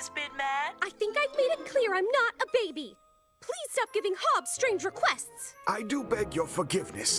has been mad? I think I've made it clear I'm not a baby. Please stop giving Hobbs strange requests. I do beg your forgiveness.